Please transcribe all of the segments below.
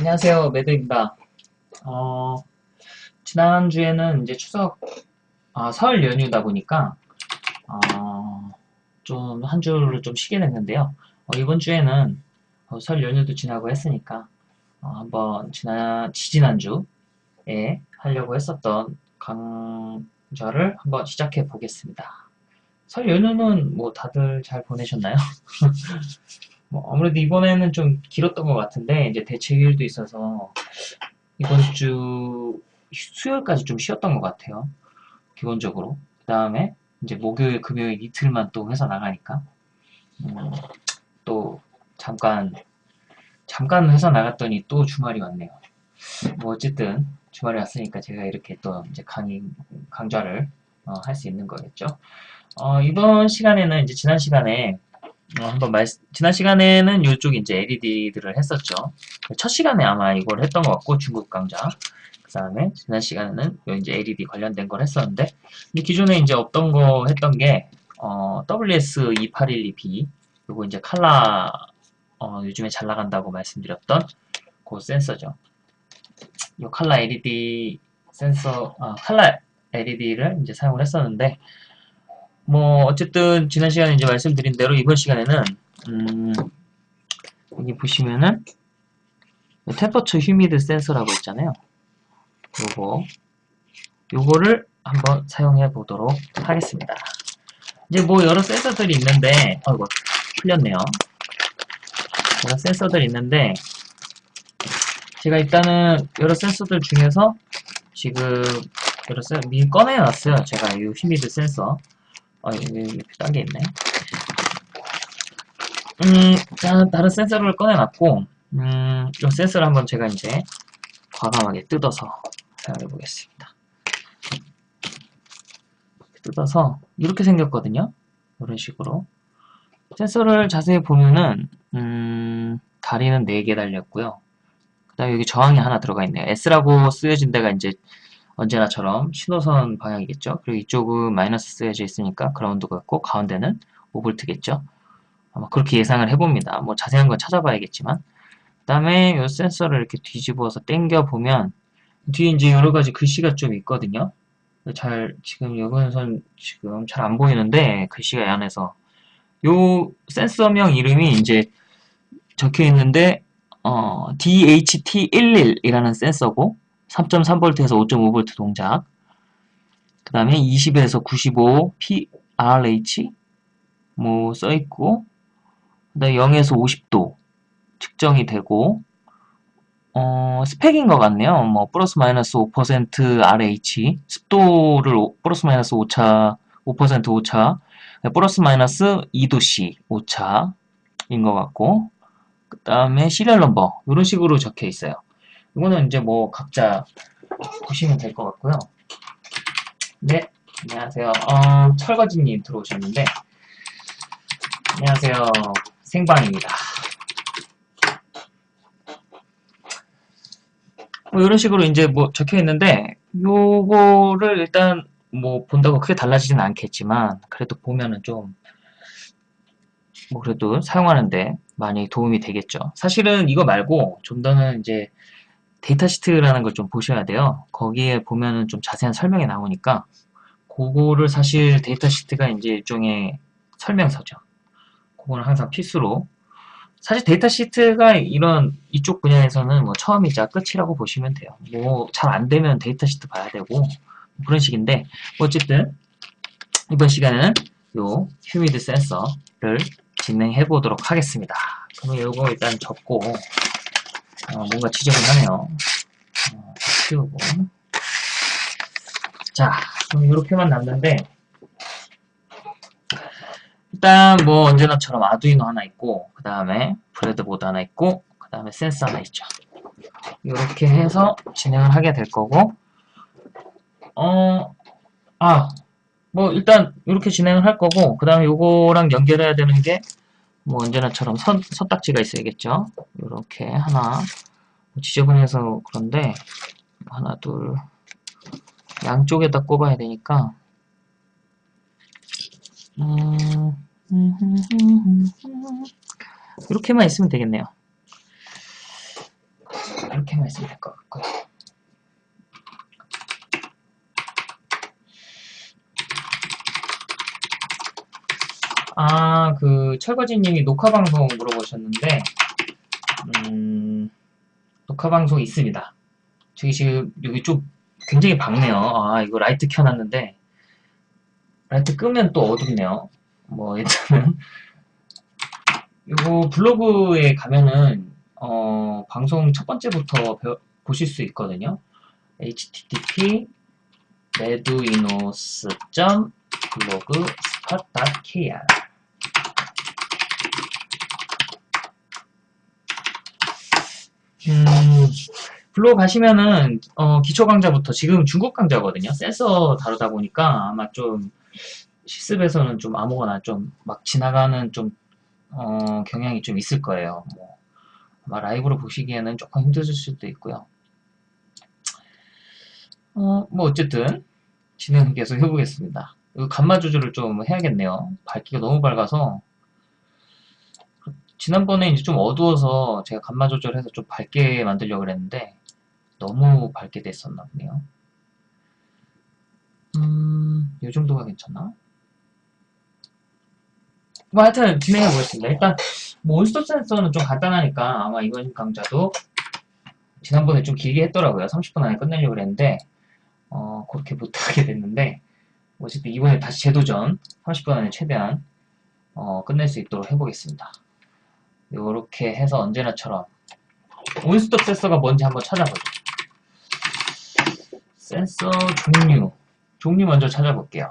안녕하세요. 매드입니다. 어, 지난주에는 이제 추석, 아, 설 연휴다 보니까, 어, 좀한 주를 좀 쉬게 됐는데요. 어, 이번 주에는 어, 설 연휴도 지나고 했으니까, 어, 한번 지난, 지지난주에 하려고 했었던 강좌를 한번 시작해 보겠습니다. 설 연휴는 뭐 다들 잘 보내셨나요? 뭐 아무래도 이번에는 좀 길었던 것 같은데 이제 대체휴일도 있어서 이번 주 수요일까지 좀 쉬었던 것 같아요. 기본적으로. 그 다음에 이제 목요일, 금요일 이틀만 또 회사 나가니까 음, 또 잠깐 잠깐 회사 나갔더니 또 주말이 왔네요. 뭐 어쨌든 주말이 왔으니까 제가 이렇게 또 이제 강의 강좌를 어, 할 수 있는 거겠죠. 어, 이번 시간에는 이제 지난 시간에 어, 한번 말, 지난 시간에는 이쪽 이제 LED들을 했었죠. 첫 시간에 아마 이걸 했던 것 같고, 중국 강좌. 그 다음에, 지난 시간에는 이제 LED 관련된 걸 했었는데, 기존에 이제 없던 거 했던 게, 어, WS2812B, 요거 이제 칼라, 어, 요즘에 잘 나간다고 말씀드렸던 그 센서죠. 이 칼라 LED 센서, 아, 칼라 LED를 이제 사용을 했었는데, 뭐 어쨌든 지난 시간에 이제 말씀드린 대로 이번 시간에는 음, 여기 보시면은 템퍼처 휴미드 센서라고 있잖아요. 요거 요거를 한번 사용해 보도록 하겠습니다. 이제 뭐 여러 센서들이 있는데 아이고 풀렸네요. 여러 센서들이 있는데 제가 일단은 여러 센서들 중에서 지금 여러 센 미리 꺼내놨어요. 제가 이 휴미드 센서 아, 여기 딴게 있네. 음, 자, 다른 센서를 꺼내놨고, 음, 이 센서를 한번 제가 이제 과감하게 뜯어서 사용해 보겠습니다. 뜯어서 이렇게 생겼거든요. 이런 식으로. 센서를 자세히 보면은, 음, 다리는 4개 달렸고요. 그 다음에 여기 저항이 하나 들어가 있네요. S라고 쓰여진 데가 이제 언제나처럼 신호선 방향이겠죠. 그리고 이쪽은 마이너스 쓰여져 있으니까 그라운드 같고 가운데는 5V겠죠. 아마 그렇게 예상을 해봅니다. 뭐 자세한 건 찾아봐야겠지만 그 다음에 이 센서를 이렇게 뒤집어서 당겨 보면 뒤에 이제 여러 가지 글씨가 좀 있거든요. 잘 지금 여기선 지금 잘 안 보이는데 글씨가 안에서 요 센서명 이름이 이제 적혀 있는데 어, DHT11이라는 센서고 3.3V에서 5.5V 동작 그 다음에 20에서 95 PRH 뭐 써있고 그 다음에 0에서 50도 측정이 되고 어, 스펙인 것 같네요. 뭐 플러스 마이너스 5% RH 습도를 플러스 마이너스 5차 5% 오차 플러스 마이너스 2도씨 오차인 것 같고 그 다음에 시리얼 넘버 이런 식으로 적혀 있어요. 이거는 이제 뭐 각자 보시면 될 것 같고요. 네, 안녕하세요. 어, 철거지님 들어오셨는데 안녕하세요. 생방입니다. 뭐 이런 식으로 이제 뭐 적혀 있는데 요거를 일단 뭐 본다고 크게 달라지진 않겠지만 그래도 보면은 좀 뭐 그래도 사용하는데 많이 도움이 되겠죠. 사실은 이거 말고 좀 더는 이제 data sheet라는 걸 좀 보셔야 돼요. 거기에 보면은 좀 자세한 설명이 나오니까 그거를 사실 data sheet가 이제 일종의 설명서죠. 그거는 항상 필수로 사실 data sheet가 이런 이쪽 분야에서는 뭐 처음이자 끝이라고 보시면 돼요. 뭐 잘 안 되면 data sheet 봐야 되고 뭐 그런 식인데 어쨌든 이번 시간에는 요 휴미드 센서를 진행해 보도록 하겠습니다. 그럼 요거 일단 접고 어, 뭔가 지저분하네요. 어, 치우고. 자, 그럼 이렇게만 남는데, 일단 뭐 언제나처럼 아두이노 하나 있고, 그 다음에 브레드보드 하나 있고, 그 다음에 센서 하나 있죠. 이렇게 해서 진행을 하게 될 거고, 어, 아, 뭐 일단 이렇게 진행을 할 거고, 그 다음에 요거랑 연결해야 되는 게, 뭐 언제나처럼 선, 선딱지가 있어야겠죠. 이렇게 하나 지저분해서 그런데 하나 둘 양쪽에다 꼽아야 되니까 음, 이렇게만 있으면 되겠네요. 이렇게만 있으면 될 것 같고요. 아, 그 철거지님이 녹화 방송 물어보셨는데, 음, 녹화 방송 있습니다. 저기 지금 여기 좀 굉장히 밝네요. 아, 이거 라이트 켜놨는데 라이트 끄면 또 어둡네요. 뭐 일단은 이거 블로그에 가면은 어, 방송 첫 번째부터 배워, 보실 수 있거든요. http reduinos.blogspot.kr 음, 블로그 가시면은 어, 기초 강좌부터 지금 중국 강좌거든요. 센서 다루다 보니까 아마 좀 실습에서는 좀 아무거나 좀 막 지나가는 좀 어, 경향이 좀 있을 거예요. 뭐, 아마 라이브로 보시기에는 조금 힘드실 수도 있고요. 어, 뭐 어쨌든 진행 계속 해보겠습니다. 감마 조절을 좀 해야겠네요. 밝기가 너무 밝아서 지난번에 이제 좀 어두워서 제가 감마 조절해서 좀 밝게 만들려고 그랬는데 너무 밝게 됐었나 보네요. 음, 이 정도가 괜찮나? 뭐 하여튼 진행해 보겠습니다. 일단 뭐 온스톱 센서는 좀 간단하니까 아마 이번 강좌도 지난번에 좀 길게 했더라고요. 30분 안에 끝내려고 그랬는데 어, 그렇게 못하게 됐는데 어쨌든 이번에 다시 재도전 30분 안에 최대한 어, 끝낼 수 있도록 해보겠습니다. 이렇게 해서 언제나처럼 온스톱 센서가 뭔지 한번 찾아보죠. 센서 종류 종류 먼저 찾아볼게요.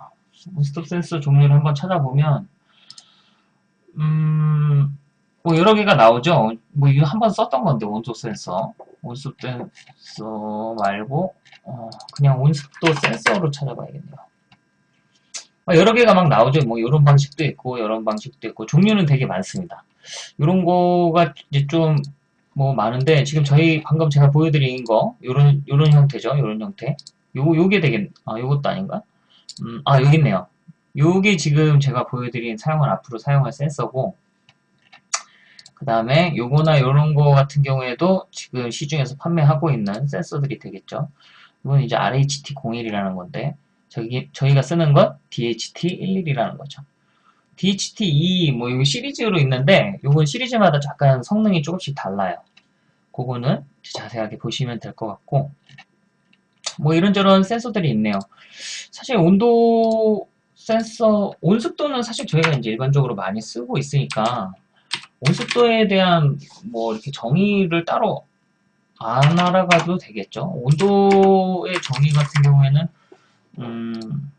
온스톱 센서 종류를 한번 찾아보면 음, 뭐 여러 개가 나오죠. 뭐 이거 한 번 썼던 건데 온스톱 센서 온스톱 센서 말고 어, 그냥 온스톱 센서로 찾아봐야겠네요. 어, 여러 개가 막 나오죠. 뭐 이런 방식도 있고 이런 방식도 있고 종류는 되게 많습니다. 이런 거가 이제 좀 뭐 많은데 지금 저희 방금 제가 보여드린 거 요런 요런 형태죠. 요런 형태. 요거 요게 되겠 아 요것도 아닌가? 음, 아 여기 있네요. 요게 지금 제가 보여드린 사용할 앞으로 사용할 센서고 그 다음에 요거나 요런 거 같은 경우에도 지금 시중에서 판매하고 있는 센서들이 되겠죠. 이건 이제 RHT01이라는 건데 저기 저희가 쓰는 건 DHT11이라는 거죠. DHT2 뭐 이거 시리즈로 있는데 요건 시리즈마다 약간 성능이 조금씩 달라요. 그거는 자세하게 보시면 될 것 같고 뭐 이런저런 센서들이 있네요. 사실 온도 센서, 온습도는 사실 저희가 이제 일반적으로 많이 쓰고 있으니까 온습도에 대한 뭐 이렇게 정의를 따로 안 알아가도 되겠죠. 온도의 정의 같은 경우에는 음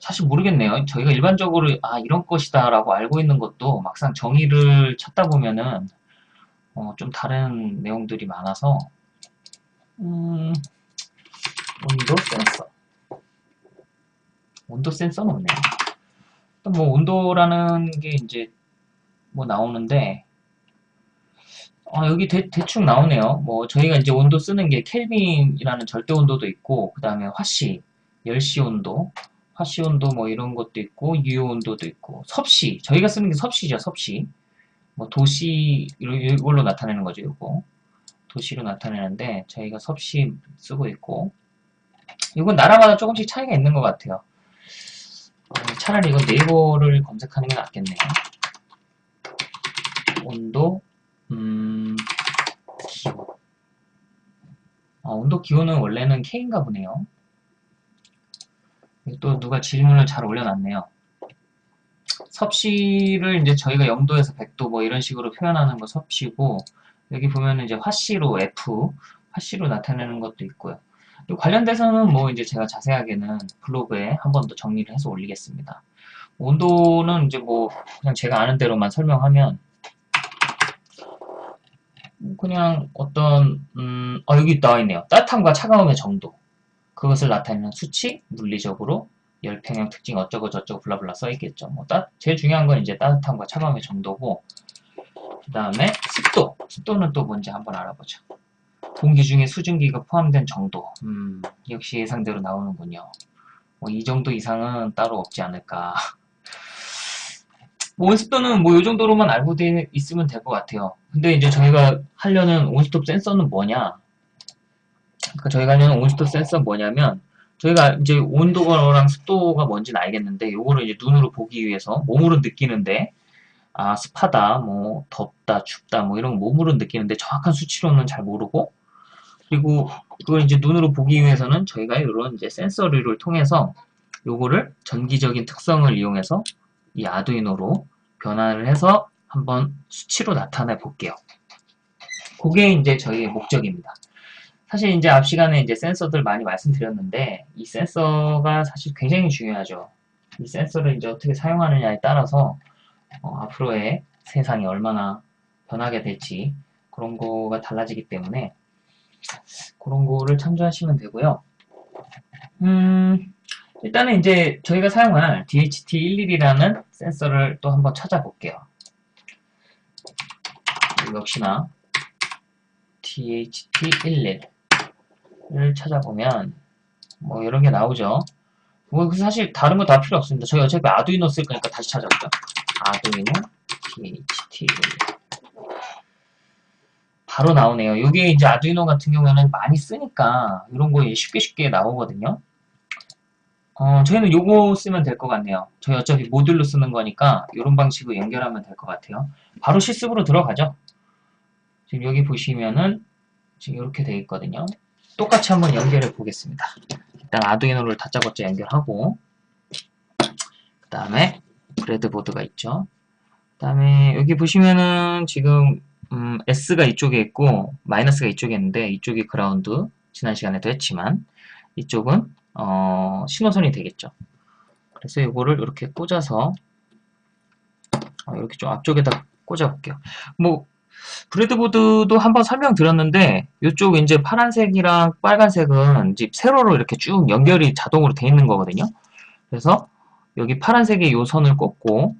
사실 모르겠네요. 저희가 일반적으로 아 이런 것이다 라고 알고 있는 것도 막상 정의를 찾다 보면은 어, 좀 다른 내용들이 많아서 음, 온도 센서 온도 센서는 없네요. 뭐 온도라는 게 이제 뭐 나오는데 아, 여기 대, 충 나오네요. 뭐 저희가 이제 온도 쓰는 게 켈빈이라는 절대 온도도 있고 그 다음에 화씨, 열시 온도, 화씨 온도 뭐 이런 것도 있고 유효 온도도 있고 섭씨, 저희가 쓰는 게 섭씨죠, 섭씨. 뭐 도시 이걸로 나타내는 거죠 이거. 도시로 나타내는데 저희가 섭씨 쓰고 있고. 이건 나라마다 조금씩 차이가 있는 것 같아요. 어, 차라리 이건 네이버를 검색하는 게 낫겠네요. 온도 음 기호 아, 온도 기호는 원래는 K인가 보네요 또 누가 질문을 잘 올려놨네요 섭씨를 이제 저희가 0도에서 100도 뭐 이런 식으로 표현하는 거 섭씨고 여기 보면은 이제 화씨로 F 화씨로 나타내는 것도 있고요. 관련돼서는 뭐 이제 제가 자세하게는 블로그에 한 번 더 정리를 해서 올리겠습니다. 온도는 이제 뭐 그냥 제가 아는 대로만 설명하면 그냥 어떤 음, 어 여기 나와 있네요. 따뜻함과 차가움의 정도 그것을 나타내는 수치 물리적으로 열 평형 특징 어쩌고 저쩌고 블라블라 써있겠죠. 뭐 따, 제일 중요한 건 이제 따뜻함과 차가움의 정도고 그 다음에 습도 습도는 또 뭔지 한번 알아보죠. 공기 중에 수증기가 포함된 정도 음, 역시 예상대로 나오는군요. 뭐 이 정도 이상은 따로 없지 않을까 뭐 온습도는 뭐 이 정도로만 알고 있으면 될 것 같아요. 근데 이제 저희가 하려는 온스톱 센서는 뭐냐 저희가 하는 온스톱 센서 뭐냐면 저희가 이제 온도랑 습도가 뭔지는 알겠는데 요거를 이제 눈으로 보기 위해서 몸으로 느끼는데 아 습하다 뭐 덥다 춥다 뭐 이런 거 몸으로 느끼는데 정확한 수치로는 잘 모르고 그리고 그걸 이제 눈으로 보기 위해서는 저희가 이런 이제 센서를 통해서 요거를 전기적인 특성을 이용해서 이 아두이노로 변화를 해서 한번 수치로 나타내 볼게요. 그게 이제 저희의 목적입니다. 사실 이제 앞 시간에 이제 센서들 많이 말씀드렸는데 이 센서가 사실 굉장히 중요하죠. 이 센서를 이제 어떻게 사용하느냐에 따라서 어, 앞으로의 세상이 얼마나 변하게 될지 그런 거가 달라지기 때문에 그런 거를 참조하시면 되고요. 음, 일단은 이제 저희가 사용할 DHT11이라는 센서를 또 한번 찾아볼게요. 역시나 DHT11 을 찾아보면 뭐 이런 게 나오죠. 뭐 사실 다른 거 다 필요 없습니다. 저희 어차피 아두이노 쓸 거니까 다시 찾아볼게요. 아두이노 DHT11 바로 나오네요. 이게 이제 아두이노 같은 경우에는 많이 쓰니까 이런 거 쉽게 쉽게 나오거든요. 어, 저희는 요거 쓰면 될 것 같네요. 저희 어차피 모듈로 쓰는 거니까 이런 방식으로 연결하면 될 것 같아요. 바로 실습으로 들어가죠. 지금 여기 보시면은 지금 이렇게 되어 있거든요. 똑같이 한번 연결해 보겠습니다. 일단 아두이노를 다짜고짜 연결하고 그 다음에 브레드보드가 있죠. 그 다음에 여기 보시면은 지금 음, S가 이쪽에 있고 마이너스가 이쪽에 있는데 이쪽이 그라운드 지난 시간에도 했지만 이쪽은 어, 신호선이 되겠죠. 그래서 이거를 이렇게 꽂아서 어, 이렇게 좀 앞쪽에다 꽂아 볼게요. 뭐 브레드보드도 한번 설명드렸는데 이쪽 이제 파란색이랑 빨간색은 이제 세로로 이렇게 쭉 연결이 자동으로 돼 있는 거거든요. 그래서 여기 파란색의 요 선을 꽂고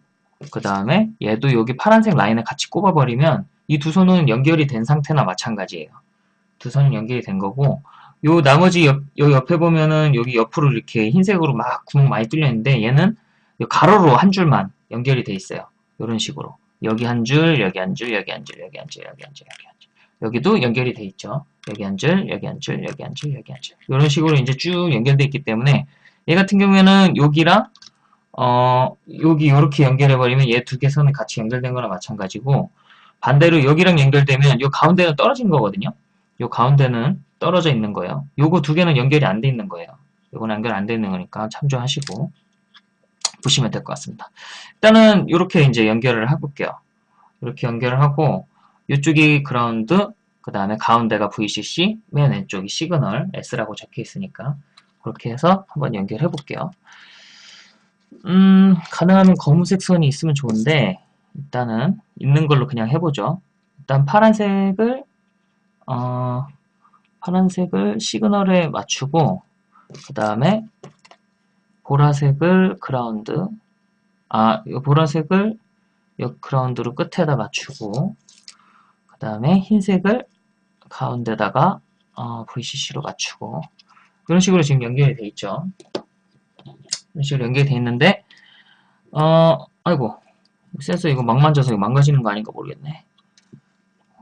그 다음에 얘도 여기 파란색 라인에 같이 꼽아버리면 이 두 선은 연결이 된 상태나 마찬가지예요. 두 선은 연결이 된 거고 요 나머지 옆, 요 옆에 보면은 여기 옆으로 이렇게 흰색으로 막 구멍 많이 뚫려 있는데 얘는 가로로 한 줄만 연결이 돼 있어요. 이런 식으로 여기 한 줄, 여기 한 줄, 여기 한 줄, 여기 한 줄, 여기 한 줄, 여기 한 줄. 여기도 연결이 돼 있죠. 여기 한 줄, 여기 한 줄, 여기 한 줄, 여기 한 줄. 이런 식으로 이제 쭉 연결돼 있기 때문에 얘 같은 경우에는 여기랑 어 여기 이렇게 연결해 버리면 얘 두 개 선이 같이 연결된 거나 마찬가지고 반대로 여기랑 연결되면 요 가운데는 떨어진 거거든요. 요 가운데는 떨어져 있는 거예요. 요거 두 개는 연결이 안 돼 있는 거예요. 요거는 연결 안 돼 있는 거니까 참조하시고 보시면 될 것 같습니다. 일단은 이렇게 이제 연결을 해볼게요. 이렇게 연결을 하고 이쪽이 그라운드, 그 다음에 가운데가 VCC, 맨 왼쪽이 시그널 S라고 적혀 있으니까 그렇게 해서 한번 연결해 볼게요. 음, 가능하면 검은색 선이 있으면 좋은데 일단은 있는 걸로 그냥 해보죠. 일단 파란색을 어, 파란색을 시그널에 맞추고 그 다음에 보라색을 그라운드 아, 이 보라색을 이 그라운드로 끝에다 맞추고 그 다음에 흰색을 가운데다가 어, VCC로 맞추고 이런 식으로 지금 연결이 돼 있죠. 이런 식으로 연결이 돼 있는데 어, 아이고 센서 이거 막 만져서 이거 망가지는 거 아닌가 모르겠네.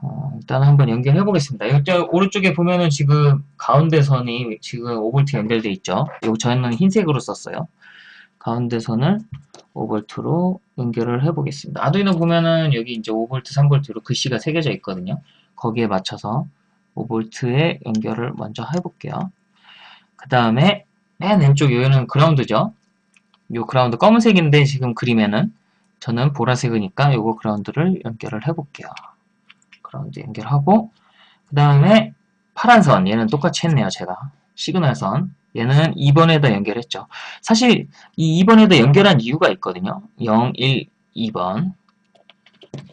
어, 일단 한번 연결해 보겠습니다. 오른쪽에 보면은 지금 가운데 선이 지금 5V 연결돼 있죠. 여기 저희는 흰색으로 썼어요. 가운데 선을 5V로 연결을 해 보겠습니다. 아두이노 보면은 여기 이제 5V, 3V로 글씨가 새겨져 있거든요. 거기에 맞춰서 5V에 연결을 먼저 해 볼게요. 그 다음에 맨 왼쪽 여기는 ground죠. 요 그라운드 검은색인데 지금 그림에는 저는 보라색이니까 요거 ground를 연결을 해 볼게요. 그라운드 연결하고 그 다음에 파란 선 얘는 똑같이 했네요 제가. 시그널 선. 얘는 2번에다 연결했죠. 사실 이 2번에다 연결한 이유가 있거든요. 0, 1, 2번.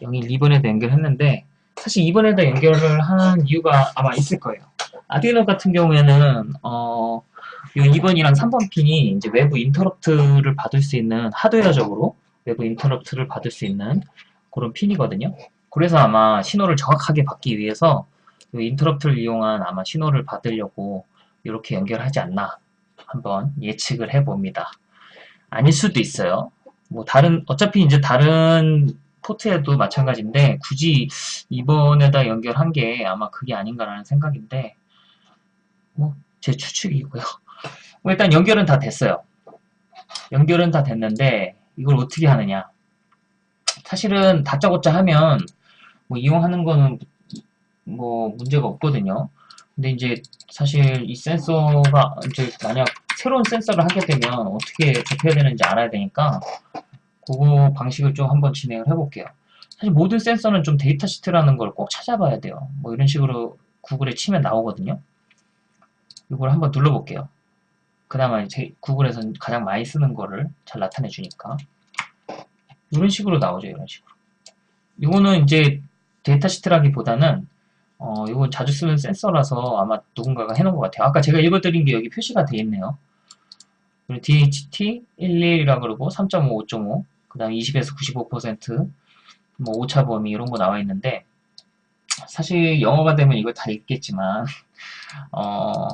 0, 1, 2번에다 연결했는데 사실 2번에다 연결을 한 이유가 아마 있을 거예요. 아디노 같은 경우에는 어, 이 2번이랑 3번 핀이 이제 외부 인터럽트를 받을 수 있는 하드웨어적으로 외부 인터럽트를 받을 수 있는 그런 핀이거든요 그래서 아마 신호를 정확하게 받기 위해서 인터럽트를 이용한 아마 신호를 받으려고 이렇게 연결하지 않나 한번 예측을 해봅니다. 아닐 수도 있어요. 뭐 다른 어차피 이제 다른 포트에도 마찬가지인데 굳이 이번에다 연결한 게 아마 그게 아닌가라는 생각인데 뭐 제 추측이고요. 뭐 일단 연결은 다 됐어요. 연결은 다 됐는데 이걸 어떻게 하느냐? 사실은 다짜고짜 하면 뭐 이용하는 거는 뭐 문제가 없거든요. 근데 이제 사실 이 센서가 이제 만약 새로운 센서를 하게 되면 어떻게 접해야 되는지 알아야 되니까 그거 방식을 좀 한번 진행을 해볼게요. 사실 모든 센서는 좀 data sheet라는 걸 꼭 찾아봐야 돼요. 뭐 이런 식으로 구글에 치면 나오거든요. 이걸 한번 눌러볼게요. 그나마 제 구글에서 가장 많이 쓰는 거를 잘 나타내 주니까 이런 식으로 나오죠. 이런 식으로. 이거는 이제 data sheet라기보다는 어, 이건 자주 쓰는 센서라서 아마 누군가가 해놓은 것 같아요. 아까 제가 읽어드린 게 여기 표시가 되어 있네요. DHT 11이라 그러고 3.5, 5.5, 그 다음 20에서 95%, 뭐 오차 범위 이런 거 나와 있는데 사실 영어가 되면 이걸 다 읽겠지만 어,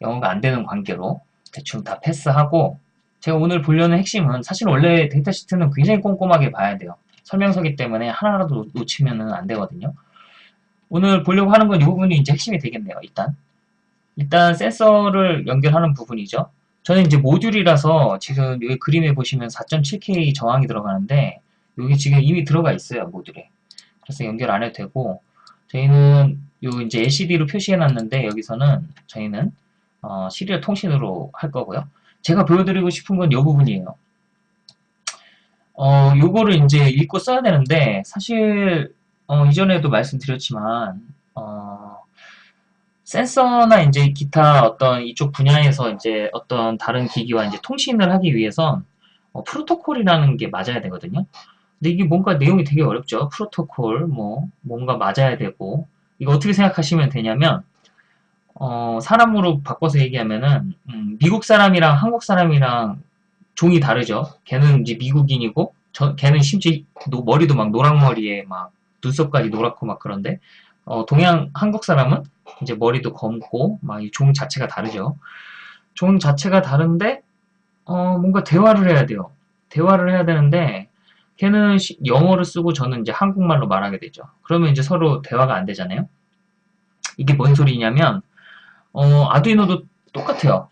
영어가 안 되는 관계로 대충 다 패스하고 제가 오늘 보려는 핵심은 사실 원래 데이터 시트는 굉장히 꼼꼼하게 봐야 돼요. 설명서기 때문에 하나라도 놓치면 안 되거든요. 오늘 보려고 하는 건 이 부분이 이제 핵심이 되겠네요. 일단 일단 센서를 연결하는 부분이죠. 저는 이제 모듈이라서 지금 여기 그림에 보시면 4.7K 저항이 들어가는데 여기 지금 이미 들어가 있어요 모듈에. 그래서 연결 안 해도 되고 저희는 요 이제 LCD로 표시해 놨는데 여기서는 저희는 어, 시리얼 통신으로 할 거고요. 제가 보여드리고 싶은 건 이 부분이에요. 어, 요거를 이제 읽고 써야 되는데 사실 어, 이전에도 말씀드렸지만 어, 센서나 이제 기타 어떤 이쪽 분야에서 이제 어떤 다른 기기와 이제 통신을 하기 위해선 어, 프로토콜이라는 게 맞아야 되거든요. 근데 이게 뭔가 내용이 되게 어렵죠. 프로토콜 뭐 뭔가 맞아야 되고 이거 어떻게 생각하시면 되냐면 어, 사람으로 바꿔서 얘기하면은 음, 미국 사람이랑 한국 사람이랑 종이 다르죠. 걔는 이제 미국인이고 저, 걔는 심지어 머리도 막 노랑머리에 막 눈썹까지 노랗고 막 그런데 어, 동양 한국 사람은 이제 머리도 검고 막 이 종 자체가 다르죠. 종 자체가 다른데 어, 뭔가 대화를 해야 돼요. 대화를 해야 되는데 걔는 시, 영어를 쓰고 저는 이제 한국말로 말하게 되죠. 그러면 이제 서로 대화가 안 되잖아요. 이게 뭔 소리냐면 어, 아두이노도 똑같아요.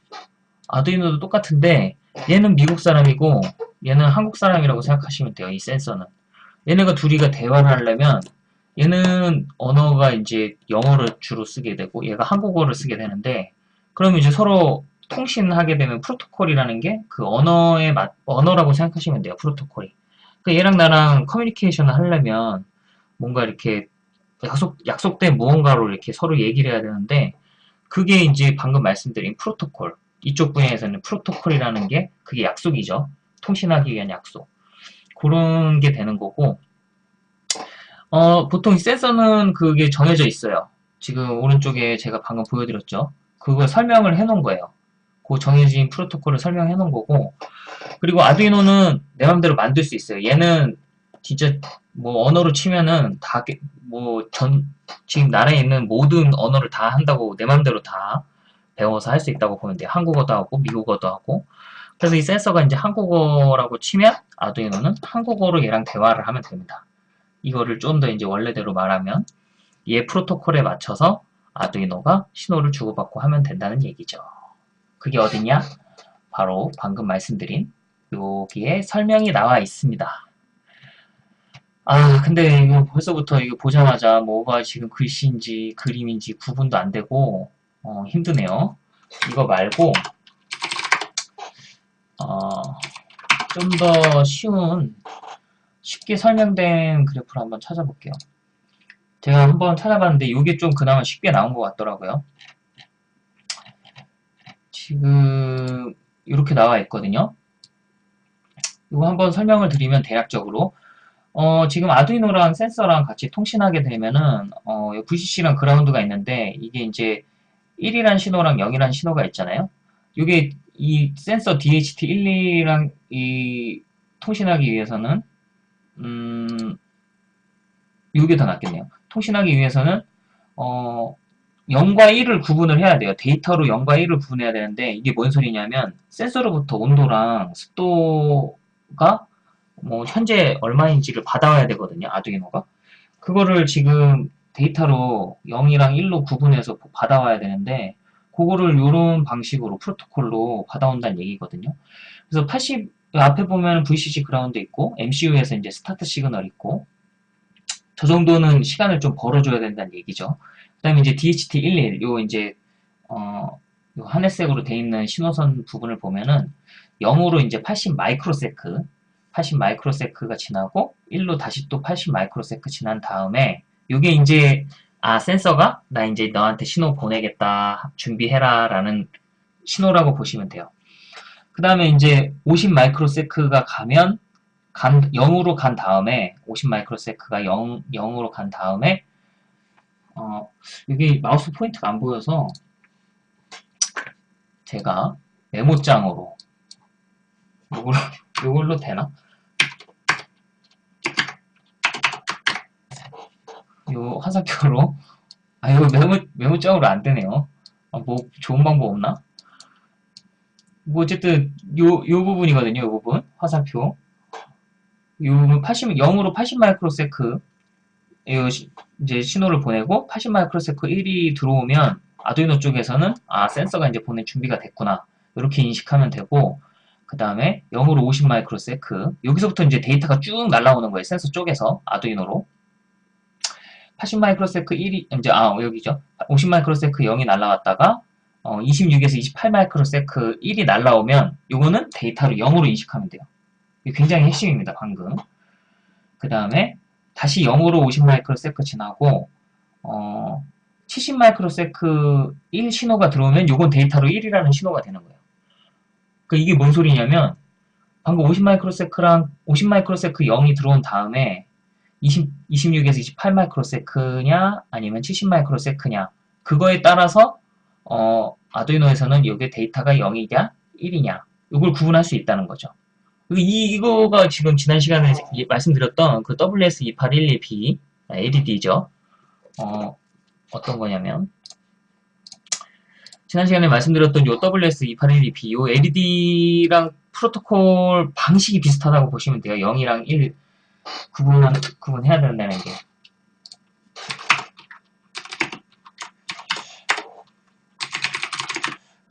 아두이노도 똑같은데 얘는 미국 사람이고 얘는 한국 사람이라고 생각하시면 돼요. 이 센서는. 얘네가 둘이가 대화를 하려면 얘는 언어가 이제 영어를 주로 쓰게 되고 얘가 한국어를 쓰게 되는데 그러면 이제 서로 통신하게 되면 프로토콜이라는 게 그 언어의 맛, 언어라고 생각하시면 돼요. 프로토콜이. 그 얘랑 나랑 커뮤니케이션을 하려면 뭔가 이렇게 약속, 약속된 무언가로 이렇게 서로 얘기를 해야 되는데 그게 이제 방금 말씀드린 프로토콜. 이쪽 분야에서는 프로토콜이라는 게 그게 약속이죠. 통신하기 위한 약속. 그런 게 되는 거고 어, 보통 센서는 그게 정해져 있어요. 지금 오른쪽에 제가 방금 보여드렸죠. 그걸 설명을 해놓은 거예요. 그 정해진 프로토콜을 설명해 놓은 거고 그리고 아두이노는 내 맘대로 만들 수 있어요. 얘는 진짜 뭐 언어로 치면은 다 뭐 전 지금 나라에 있는 모든 언어를 다 한다고 내 맘대로 다 배워서 할 수 있다고 보면 돼요. 한국어도 하고 미국어도 하고 그래서 이 센서가 이제 한국어라고 치면 아두이노는 한국어로 얘랑 대화를 하면 됩니다. 이거를 좀 더 이제 원래대로 말하면 얘 프로토콜에 맞춰서 아두이노가 신호를 주고받고 하면 된다는 얘기죠. 그게 어디냐? 바로 방금 말씀드린 여기에 설명이 나와 있습니다. 아 근데 이거 벌써부터 이거 보자마자 뭐가 지금 글씨인지 그림인지 구분도 안 되고 어, 힘드네요. 이거 말고 어, 좀 더 쉬운 쉽게 설명된 그래프를 한번 찾아볼게요. 제가 한번 찾아봤는데 이게 좀 그나마 쉽게 나온 것 같더라고요. 지금 이렇게 나와 있거든요. 이거 한번 설명을 드리면 대략적으로 어, 지금 아두이노랑 센서랑 같이 통신하게 되면은 어, VCC랑 그라운드가 있는데 이게 이제 1이란 신호랑 0이란 신호가 있잖아요. 이게 이 센서 DHT12랑 이 통신하기 위해서는 음, 이게 더 낫겠네요. 통신하기 위해서는 어, 0과 1을 구분을 해야 돼요. 데이터로 0과 1을 구분해야 되는데 이게 뭔 소리냐면 센서로부터 온도랑 습도가 뭐 현재 얼마인지를 받아와야 되거든요. 아두이노가. 그거를 지금 데이터로 0이랑 1로 구분해서 받아와야 되는데 그거를 이런 방식으로 프로토콜로 받아온다는 얘기거든요. 그래서 80 앞에 보면 VCC ground 있고 MCU에서 이제 스타트 시그널 있고 저 정도는 시간을 좀 벌어줘야 된다는 얘기죠. 그 다음에 이제 DHT11, 요 이제, 어, 요 하늘색으로 돼 있는 신호선 부분을 보면은 0으로 이제 80 microsec, 80 microsec가 지나고 1로 다시 또 80 microsec 지난 다음에 요게 이제 아 센서가 나 이제 너한테 신호 보내겠다 준비해라 라는 신호라고 보시면 돼요. 그 다음에 이제 50 microsec가 가면 간, 0으로 간 다음에 50 microsec가 0, 0으로 간 다음에 어, 여기 마우스 포인트가 안 보여서 제가 메모장으로 요걸로, 요걸로 되나? 요 화살표로. 아 이거 메모, 메모장으로 안 되네요. 아, 뭐 좋은 방법 없나? 뭐 어쨌든 요, 요 부분이거든요 요 부분. 화살표. 요 부분 80, 0으로 80 microsec. 이제 신호를 보내고 80 microsec 1이 들어오면 아두이노 쪽에서는 아 센서가 이제 보낼 준비가 됐구나. 이렇게 인식하면 되고 그 다음에 0으로 50 microsec. 여기서부터 이제 데이터가 쭉 날라오는 거예요 센서 쪽에서 아두이노로 80 microsec 1이 이제 아 여기죠. 50 microsec 0이 날라왔다가 어, 26에서 28 microsec 1이 날라오면 이거는 데이터로 0으로 인식하면 돼요. 굉장히 핵심입니다 방금. 그 다음에 다시 0으로 50 microsec 지나고 어, 70 microsec 1 신호가 들어오면 이건 데이터로 1이라는 신호가 되는 거예요. 그 이게 뭔 소리냐면 방금 50 microsec랑 50 microsec 0이 들어온 다음에 20, 26에서 28 microsec냐 아니면 70 microsec냐 그거에 따라서 어, 아두이노에서는 여기 데이터가 0이냐 1이냐 이걸 구분할 수 있다는 거죠. 이, 이거가 지금 지난 시간에 말씀드렸던 그 WS2812B ADD죠. 어, 어떤 거냐면 지난 시간에 말씀드렸던 요 WS2812B 요 ADD랑 프로토콜 방식이 비슷하다고 보시면 돼요. 0이랑 1 구분, 구분해야 된다는 게.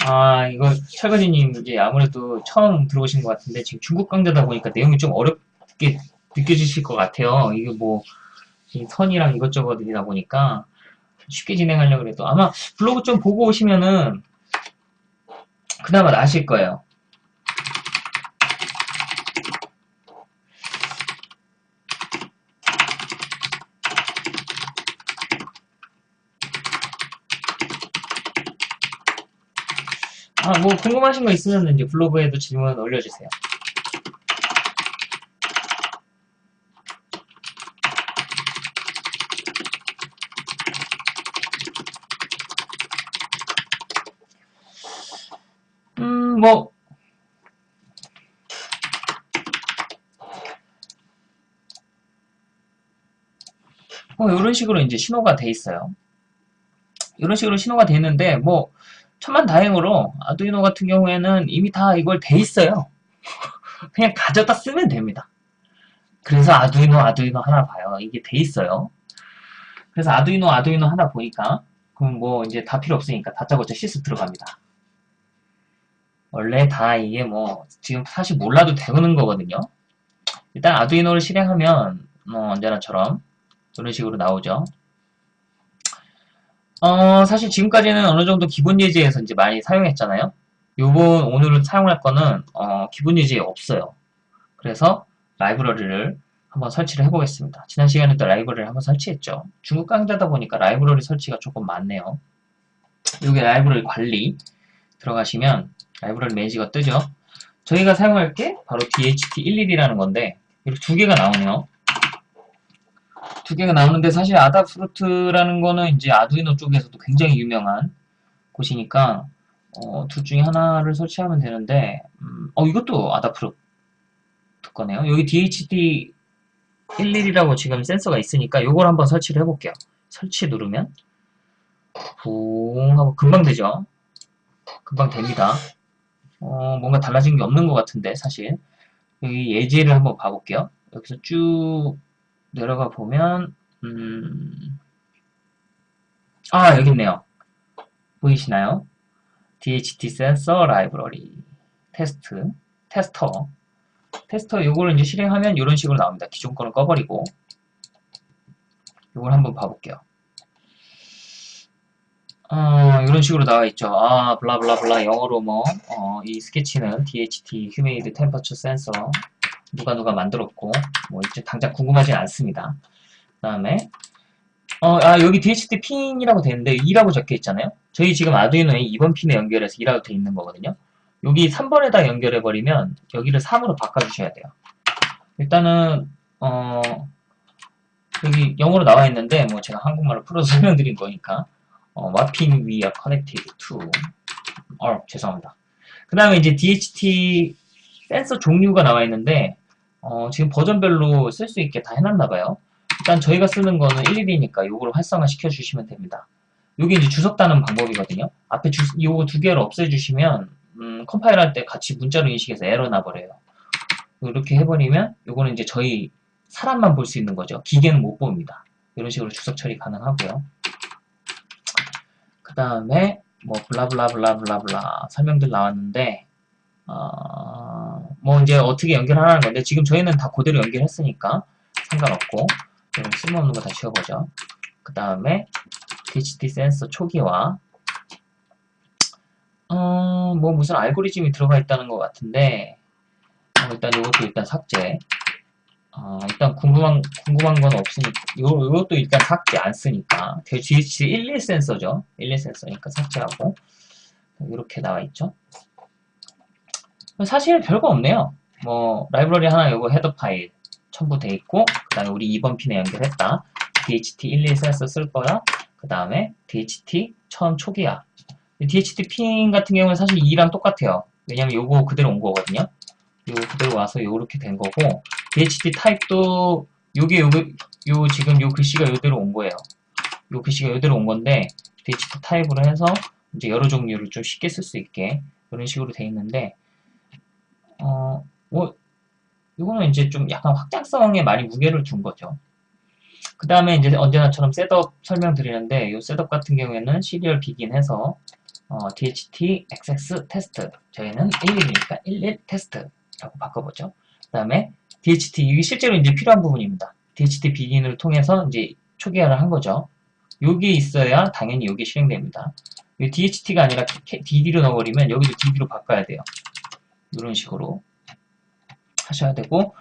아, 이거 철거지님 이제 아무래도 처음 들어오신 것 같은데 지금 중국 강좌다 보니까 내용이 좀 어렵게 느껴지실 것 같아요. 이게 뭐 선이랑 이것저것이다 보니까 쉽게 진행하려고 그래도 아마 블로그 좀 보고 오시면은 그나마 나실 거예요. 아, 뭐 궁금하신 거 있으면 이제 블로그에도 질문 올려주세요. 음, 뭐, 뭐, 이런 식으로 이제 신호가 돼 있어요. 이런 식으로 신호가 돼 있는데, 뭐, 천만 다행으로 아두이노 같은 경우에는 이미 다 이걸 돼 있어요. 그냥 가져다 쓰면 됩니다. 그래서 아두이노 아두이노 하나 봐요. 이게 돼 있어요. 그래서 아두이노 아두이노 하나 보니까 그럼 뭐 이제 다 필요 없으니까 다짜고짜 시스 들어갑니다. 원래 다 이게 뭐 지금 사실 몰라도 되는 거거든요. 일단 아두이노를 실행하면 뭐 언제나처럼 이런 식으로 나오죠. 어, 사실 지금까지는 어느 정도 기본 예제에서 이제 많이 사용했잖아요. 요번 오늘 사용할 거는 어, 기본 예제에 없어요. 그래서 라이브러리를 한번 설치를 해보겠습니다. 지난 시간에 또 라이브러리를 한번 설치했죠. 중국 강좌다 보니까 라이브러리 설치가 조금 많네요. 여기 라이브러리 관리 들어가시면 라이브러리 매니저가 뜨죠. 저희가 사용할 게 바로 DHT11이라는 건데 이렇게 두 개가 나오네요. 두 개가 나오는데 사실 Adafruit라는 거는 이제 아두이노 쪽에서도 굉장히 유명한 곳이니까 어, 둘 중에 하나를 설치하면 되는데 음, 어 이것도 Adafruit 거네요. 여기 DHT 11이라고 지금 센서가 있으니까 이걸 한번 설치를 해볼게요. 설치 누르면 붕 하고 금방 되죠. 금방 됩니다. 어, 뭔가 달라진 게 없는 것 같은데 사실 여기 예제를 한번 봐볼게요. 여기서 쭉 내려가 보면 음... 아 여기 있네요. 보이시나요? DHT 센서 라이브러리 테스트 테스터 테스터 요거를 이제 실행하면 이런 식으로 나옵니다. 기존 거는 꺼버리고 요걸 한번 봐볼게요. 어, 이런 식으로 나와 있죠. 아, 블라블라블라 영어로 뭐, 어, 이 스케치는 DHT Humidity Temperature Sensor 누가 누가 만들었고, 뭐, 이제 당장 궁금하진 않습니다. 그 다음에, 어, 아, 여기 DHT 핀이라고 되는데 2라고 적혀 있잖아요. 저희 지금 아두이노에 2번 핀에 연결해서 2라고 돼 있는 거거든요. 여기 3번에다 연결해버리면 여기를 3으로 바꿔주셔야 돼요. 일단은, 어, 여기 영어로 나와 있는데, 뭐 제가 한국말로 풀어서 설명드린 거니까, 어, we are connected to 어, 죄송합니다. 그 다음에 이제 DHT 센서 종류가 나와 있는데 어, 지금 버전별로 쓸 수 있게 다 해놨나 봐요. 일단 저희가 쓰는 거는 1, 2이니까 요거를 활성화 시켜주시면 됩니다. 요게 이제 주석 다는 방법이거든요. 앞에 주, 요거 두 개를 없애주시면 음, 컴파일 할 때 같이 문자로 인식해서 에러 나버려요. 이렇게 해버리면 요거는 이제 저희 사람만 볼 수 있는 거죠. 기계는 못 봅니다. 이런 식으로 주석 처리 가능하고요. 그 다음에 뭐 블라블라블라블라블라 설명들 나왔는데 어, 뭐 이제 어떻게 연결하라는 건데 지금 저희는 다 그대로 연결했으니까 상관없고 그럼 쓸모없는 거 다 지워보죠. 그 다음에 DHT 센서 초기화 어, 뭐 무슨 알고리즘이 들어가 있다는 것 같은데 어, 일단 이것도 일단 삭제 어, 일단 궁금한, 궁금한 건 없으니까, 요, 요것도 일단 삭제 안 쓰니까. GH 11 센서죠. 11 센서니까 삭제하고. 이렇게 나와 있죠. 사실 별거 없네요. 뭐, 라이브러리 하나 요거 헤더 파일 첨부돼 있고, 그 다음에 우리 2번 핀에 연결했다. DHT 11 센서 쓸 거야. 그 다음에 DHT 처음 초기화. DHT 핀 같은 경우는 사실 2랑 똑같아요. 왜냐면 요거 그대로 온 거거든요. 요거 그대로 와서 요렇게 된 거고, DHT 타입도 요게 요게 요 지금 요 글씨가 요대로 온 거예요. 요 글씨가 요대로 온 건데 DHT 타입으로 해서 이제 여러 종류를 좀 쉽게 쓸 수 있게 이런 식으로 돼 있는데 어 뭐 이거는 이제 좀 약간 확장성에 많이 무게를 둔 거죠. 그 다음에 이제 언제나처럼 setup 설명드리는데 이 setup 같은 경우에는 Serial begin 해서 어, DHT XX 테스트 저희는 11이니까 11 테스트라고 바꿔보죠. 그 다음에 DHT 이게 실제로 이제 필요한 부분입니다. DHT 비긴을 통해서 이제 초기화를 한 거죠. 여기 있어야 당연히 여기 실행됩니다. DHT가 아니라 DD로 넣어버리면 여기도 DD로 바꿔야 돼요. 이런 식으로 하셔야 되고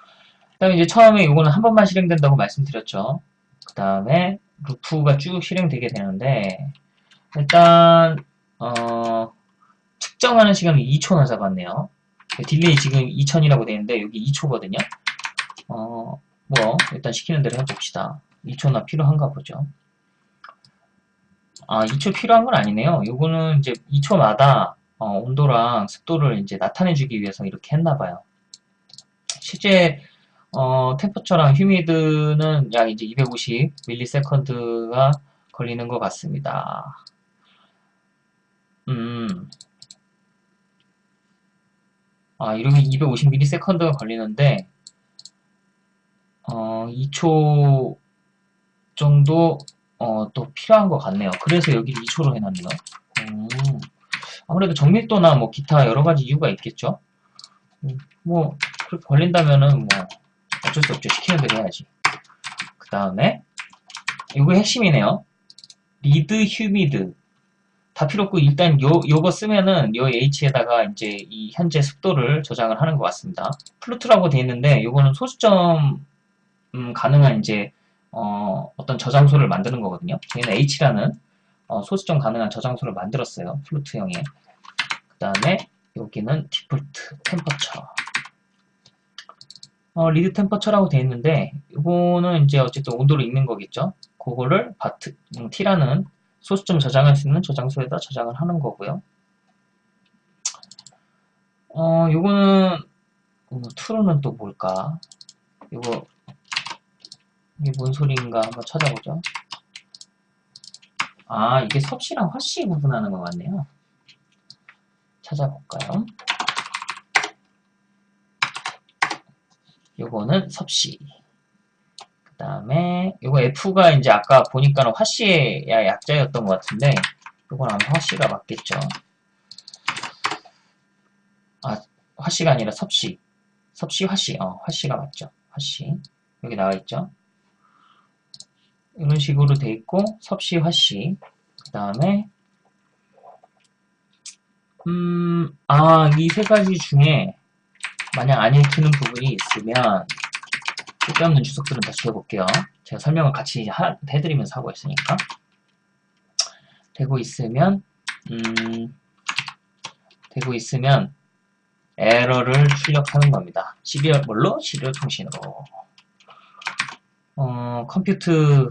그 다음에 이제 처음에 이거는 한 번만 실행된다고 말씀드렸죠. 그 다음에 loop가 쭉 실행되게 되는데 일단 어, 측정하는 시간을 2초나 잡았네요. delay 지금 2000이라고 되어 있는데 여기 2초거든요. 어, 뭐 일단 시키는 대로 해봅시다. 2초나 필요한가 보죠. 아, 2초 필요한 건 아니네요. 요거는 이제 2초마다 어, 온도랑 습도를 이제 나타내주기 위해서 이렇게 했나봐요. 실제 어, 템퍼처랑 휴미드는 약 이제 250 밀리세컨드가 걸리는 것 같습니다. 음, 아, 이렇게 250 밀리세컨드가 걸리는데 어, 2초 정도 어, 또 필요한 것 같네요. 그래서 여기를 2초로 해놨네요. 음, 아무래도 정밀도나 뭐 기타 여러 가지 이유가 있겠죠. 음, 뭐 그렇게 걸린다면은 뭐 어쩔 수 없죠. 시키는 대로 해야지. 그 다음에 이거 핵심이네요. read humid 다 필요 없고 일단 요 요거 쓰면은 요 H에다가 이제 이 현재 습도를 저장을 하는 것 같습니다. float라고 되어 있는데 요거는 소수점 음, 가능한 이제 어, 떤 저장소를 만드는 거거든요. 저희는 H라는 어, 소수점 가능한 저장소를 만들었어요. float형에. 그 다음에 여기는 default temperature. 어, read temperature라고 되어 있는데 이거는 이제 어쨌든 온도를 읽는 거겠죠. 그거를 float 음, T라는 소수점 저장할 수 있는 저장소에다 저장을 하는 거고요. 어, 요거는 어, true는 또 뭘까? 이거 이게 뭔 소리인가 한번 찾아보죠. 아, 이게 섭씨랑 화씨 구분하는 것 같네요. 찾아볼까요? 요거는 섭씨. 그 다음에 요거 F가 이제 아까 보니까는 화씨의 약자였던 것 같은데 요건 아마 화씨가 맞겠죠. 아, 화씨가 아니라 섭씨. 섭씨, 화씨. 어, 화씨가 맞죠. 화씨. 여기 나와 있죠. 이런 식으로 돼 있고, 섭씨, 화씨. 그 다음에, 음, 아, 이 세 가지 중에, 만약 안 읽히는 부분이 있으면, 쓸데없는 주석들은 다시 해볼게요. 제가 설명을 같이 하, 해드리면서 하고 있으니까. 되고 있으면, 음, 되고 있으면, 에러를 출력하는 겁니다. serial, 뭘로? serial 통신으로. 어, compute,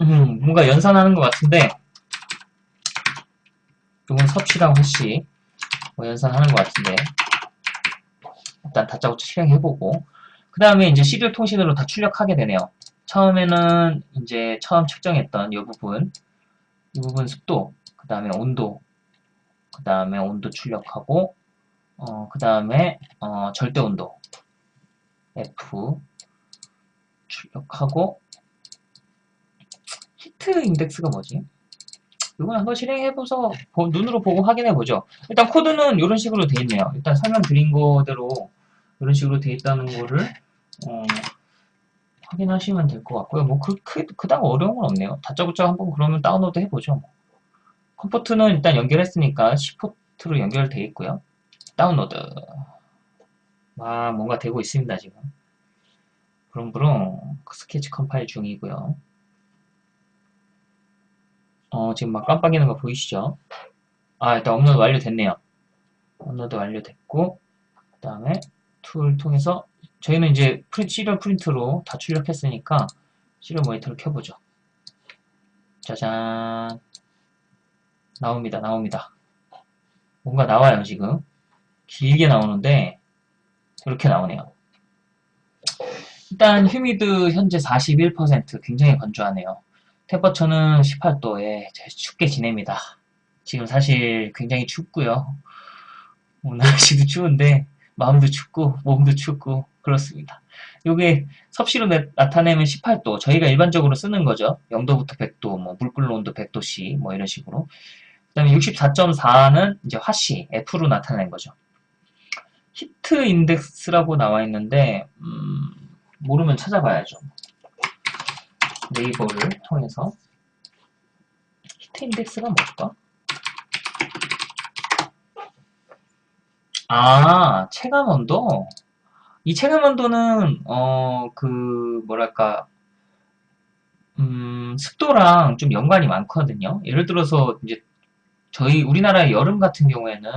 음, 뭔가 연산하는 것 같은데, 이건 섭씨랑 화씨, 뭐 연산하는 것 같은데, 일단 다짜고짜 실행해보고, 그 다음에 이제 serial 통신으로 다 출력하게 되네요. 처음에는 이제 처음 측정했던 이 부분, 이 부분 습도, 그 다음에 온도, 그 다음에 온도 출력하고, 어, 그 다음에 어, 절대 온도, F 출력하고, 히트 인덱스가 뭐지? 이건 한번 실행해보서 보- 눈으로 보고 확인해보죠. 일단 코드는 이런 식으로 돼 있네요. 일단 설명드린 거대로 이런 식으로 돼 있다는 거를 어, 확인하시면 될 것 같고요. 뭐 그, 그, 그닥 어려운 건 없네요. 다짜고짜 한번 그러면 다운로드 해보죠. 뭐. COM port는 일단 연결했으니까 C port로 연결돼 있고요. 다운로드. 아, 뭔가 되고 있습니다, 지금. 부릉부릉 스케치 컴파일 중이고요. 어, 지금 막 깜빡이는 거 보이시죠? 아, 일단 업로드 완료됐네요. 업로드 완료됐고, 그 다음에 tool 통해서 저희는 이제 prin, serial print로 다 출력했으니까 serial monitor를 켜보죠. 짜잔. 나옵니다, 나옵니다. 뭔가 나와요, 지금. 길게 나오는데, 이렇게 나오네요. 일단, humid 현재 41% 굉장히 건조하네요. 템퍼처는 18도에 춥게 지냅니다. 지금 사실 굉장히 춥고요. 뭐 날씨도 추운데, 마음도 춥고, 몸도 춥고, 그렇습니다. 요게 섭씨로 나, 타내면 18도. 저희가 일반적으로 쓰는 거죠. 0도부터 100도, 뭐, 물 끓는 온도 100도씨, 뭐, 이런 식으로. 그 다음에 64.4는 이제 화씨, F로 나타낸 거죠. 히트 인덱스라고 나와 있는데, 음, 모르면 찾아봐야죠. 네이버를 통해서. 히트 인덱스가 뭘까? 아, 체감 온도? 이 체감 온도는, 어, 그, 뭐랄까, 음, 습도랑 좀 연관이 많거든요. 예를 들어서, 이제, 저희 우리나라의 여름 같은 경우에는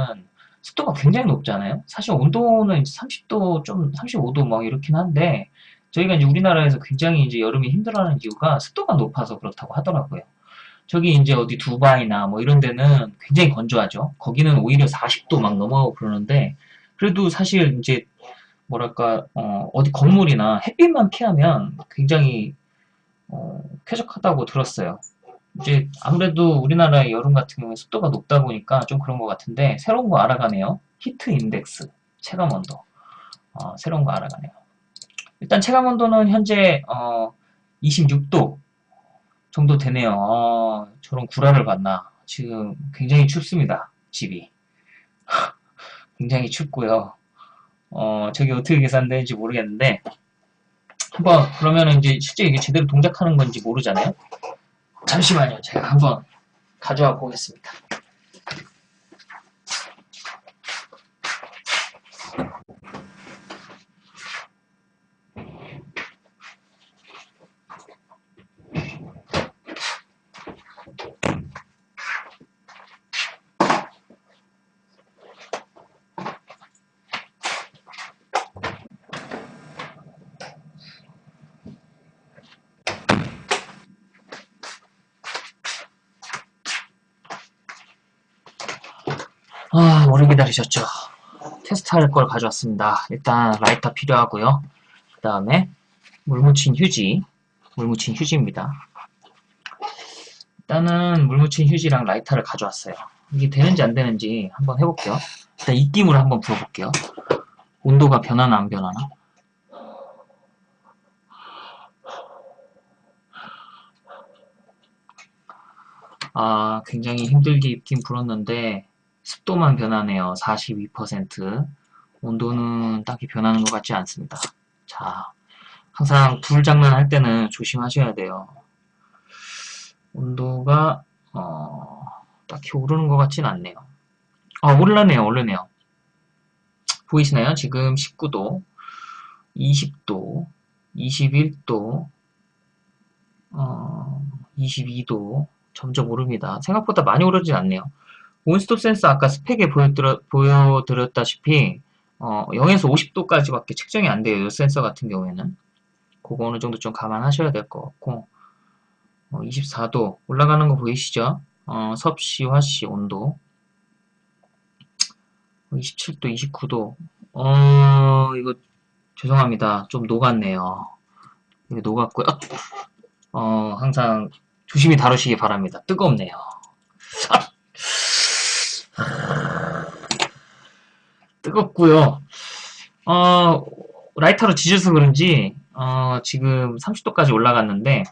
습도가 굉장히 높잖아요. 사실 온도는 30도 좀 35도 막 이렇긴 한데 저희가 이제 우리나라에서 굉장히 이제 여름이 힘들어하는 이유가 습도가 높아서 그렇다고 하더라고요. 저기 이제 어디 두바이나 뭐 이런 데는 굉장히 건조하죠. 거기는 오히려 40도 막 넘어가고 그러는데 그래도 사실 이제 뭐랄까 어, 디 건물이나 햇빛만 피하면 굉장히 어, 쾌적하다고 들었어요. 이제 아무래도 우리나라의 여름 같은 경우에 습도가 높다 보니까 좀 그런 것 같은데 새로운 거 알아가네요. 히트 인덱스 체감 온도 어, 새로운 거 알아가네요. 일단 체감 온도는 현재 어, 26도 정도 되네요. 어, 저런 구라를 봤나. 지금 굉장히 춥습니다. 집이. 굉장히 춥고요. 어, 저게 어떻게 계산되는지 모르겠는데 한번 그러면 이제 실제 이게 제대로 동작하는 건지 모르잖아요. 잠시만요. 제가 한번 가져와 보겠습니다. 아, 오래 기다리셨죠. 테스트할 걸 가져왔습니다. 일단 라이터 필요하고요. 그 다음에 물 묻힌 휴지, 물 묻힌 휴지입니다. 일단은 물 묻힌 휴지랑 라이터를 가져왔어요. 이게 되는지 안 되는지 한번 해볼게요. 일단 입김으로 한번 불어볼게요. 온도가 변하나 안 변하나? 아, 굉장히 힘들게 입긴 불었는데 습도만 변하네요. 42%. 온도는 딱히 변하는 것 같지 않습니다. 자, 항상 불 장난할 때는 조심하셔야 돼요. 온도가 어, 딱히 오르는 것 같진 않네요. 아, 오르네요, 오르네요. 보이시나요? 지금 19도, 20도, 21도, 어, 22도, 점점 오릅니다. 생각보다 많이 오르진 않네요. 온스톱 센서 아까 스펙에 보여드려, 보여드렸다시피 어, 0에서 50도까지밖에 측정이 안 돼요. 이 센서 같은 경우에는. 그거 어느 정도 좀 감안하셔야 될 것 같고 어, 24도 올라가는 거 보이시죠? 어, 섭씨, 화씨, 온도 27도, 29도 어, 이거 죄송합니다. 좀 녹았네요. 녹았고요. 어, 항상 조심히 다루시기 바랍니다. 뜨겁네요. 뜨겁고요. 어, 라이터로 지져서 그런지 어, 지금 30도까지 올라갔는데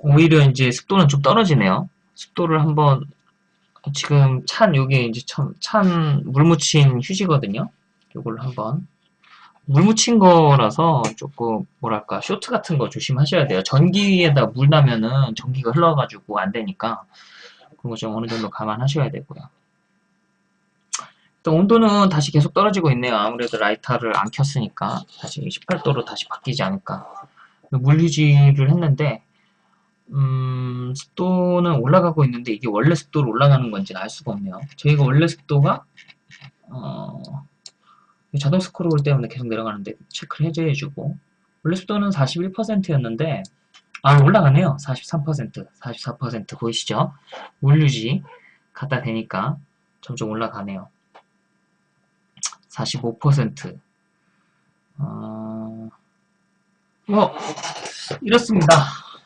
오히려 이제 습도는 좀 떨어지네요. 습도를 한번 지금 찬 요게 이제 참, 찬물 묻힌 휴지거든요. 요걸 한번 물 묻힌 거라서 조금 뭐랄까 쇼트 같은 거 조심하셔야 돼요. 전기에다 물 나면은 전기가 흘러가지고 안 되니까 그런 거 좀 어느 정도 감안하셔야 되고요. 또 온도는 다시 계속 떨어지고 있네요. 아무래도 라이터를 안 켰으니까 다시 18도로 다시 바뀌지 않을까. 물유지를 했는데 음, 습도는 올라가고 있는데 이게 원래 습도로 올라가는 건지 알 수가 없네요. 저희가 원래 습도가 어, 자동 스크롤 때문에 계속 내려가는데 체크를 해제해주고 원래 습도는 41%였는데 아 올라가네요. 43% 44% 보이시죠? 물유지 갖다 대니까 점점 올라가네요. 45% 어, 뭐 이렇습니다.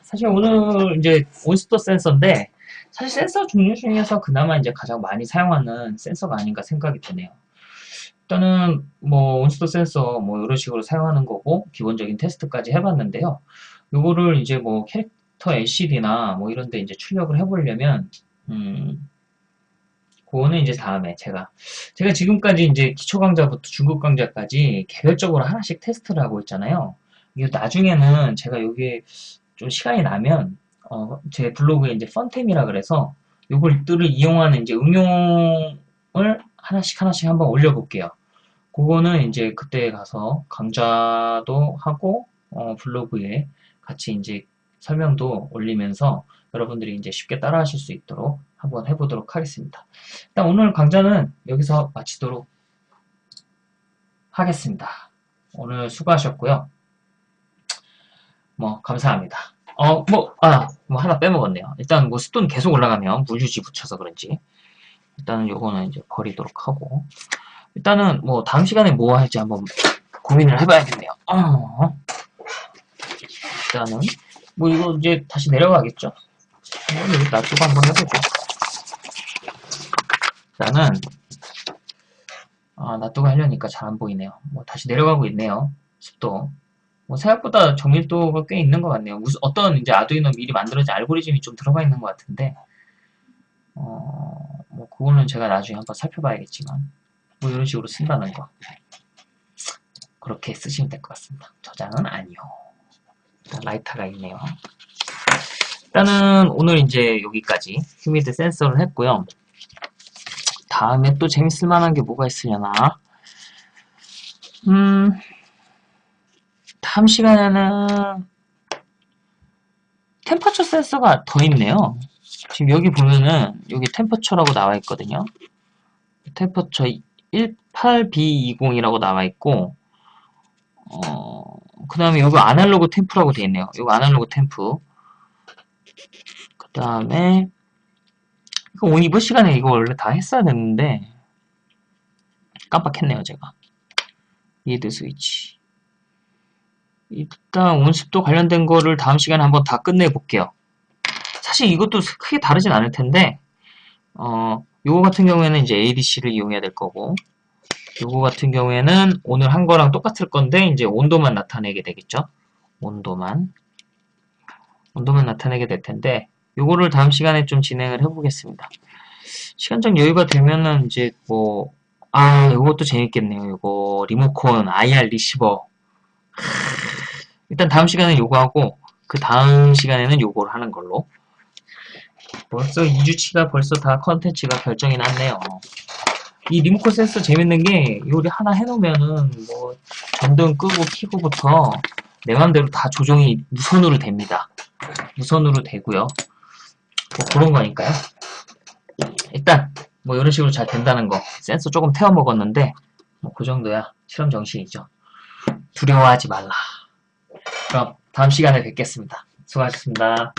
사실 오늘 이제 온스토 센서인데 사실 센서 종류 중에서 그나마 이제 가장 많이 사용하는 센서가 아닌가 생각이 드네요. 일단은 뭐 온스토 센서 뭐 이런 식으로 사용하는 거고 기본적인 테스트까지 해봤는데요. 요거를 이제 뭐 캐릭터 LCD나 뭐 이런 데 이제 출력을 해보려면 음 그거는 이제 다음에 제가 제가 지금까지 이제 기초 강좌부터 중급 강좌까지 개별적으로 하나씩 테스트를 하고 있잖아요. 이게 나중에는 제가 여기에 좀 시간이 나면 어, 제 블로그에 이제 펀템이라 그래서 요걸들을 이용하는 이제 응용을 하나씩 하나씩 한번 올려볼게요. 그거는 이제 그때 가서 강좌도 하고 어, 블로그에 같이 이제 설명도 올리면서 여러분들이 이제 쉽게 따라 하실 수 있도록 한번 해보도록 하겠습니다. 일단 오늘 강좌는 여기서 마치도록 하겠습니다. 오늘 수고하셨고요. 뭐 감사합니다. 어, 뭐, 아, 뭐 하나 빼먹었네요. 일단 뭐 습도는 계속 올라가면 물유지 붙여서 그런지 일단은 요거는 이제 버리도록 하고 일단은 뭐 다음 시간에 뭐 할지 한번 고민을 해봐야겠네요. 어. 일단은 뭐 이거 이제 다시 내려가겠죠. 여기 놔두고 한번 해보죠. 일단은 아, 놔두고 하려니까 잘 안 보이네요. 뭐 다시 내려가고 있네요. 습도. 뭐 생각보다 정밀도가 꽤 있는 것 같네요. 무슨 어떤 이제 아두이노 미리 만들어진 알고리즘이 좀 들어가 있는 것 같은데 어, 뭐 그거는 제가 나중에 한번 살펴봐야겠지만 뭐 이런 식으로 쓴다는 거 그렇게 쓰시면 될 것 같습니다. 저장은 아니요. 라이터가 있네요. 일단은 오늘 이제 여기까지 휴미드 센서를 했고요. 다음에 또 재밌을 만한 게 뭐가 있으려나 음 다음 시간에는 템퍼처 센서가 더 있네요. 지금 여기 보면은 여기 템퍼처라고 나와 있거든요. 템퍼처 18B20이라고 나와 있고 어, 그 다음에 여기 analog temp라고 되어 있네요. 여기 analog temp 그 다음에 이거 오늘 이번 시간에 이거 원래 다 했어야 됐는데 깜빡했네요 제가. reed switch 일단 온습도 관련된 거를 다음 시간에 한번 다 끝내 볼게요. 사실 이것도 크게 다르진 않을 텐데 어 요거 같은 경우에는 이제 ADC를 이용해야 될 거고 요거 같은 경우에는 오늘 한 거랑 똑같을 건데 이제 온도만 나타내게 되겠죠? 온도만. 온도만 나타내게 될 텐데 요거를 다음 시간에 좀 진행을 해보겠습니다. 시간적 여유가 되면은 이제 뭐, 아, 요것도 재밌겠네요. 요거, 리모컨, IR receiver. 일단 다음 시간에 요거 하고, 그 다음 시간에는 요거를 하는 걸로. 벌써 2주치가 벌써 다 컨텐츠가 결정이 났네요. 이 리모컨 센서 재밌는 게, 요리 하나 해놓으면은, 뭐, 전등 끄고 키고부터 내 맘대로 다 조정이 무선으로 됩니다. 무선으로 되고요. 뭐 그런 거니까요. 일단 뭐 이런 식으로 잘 된다는 거 센서 조금 태워 먹었는데 뭐 그 정도야 실험 정신이죠. 두려워하지 말라. 그럼 다음 시간에 뵙겠습니다. 수고하셨습니다.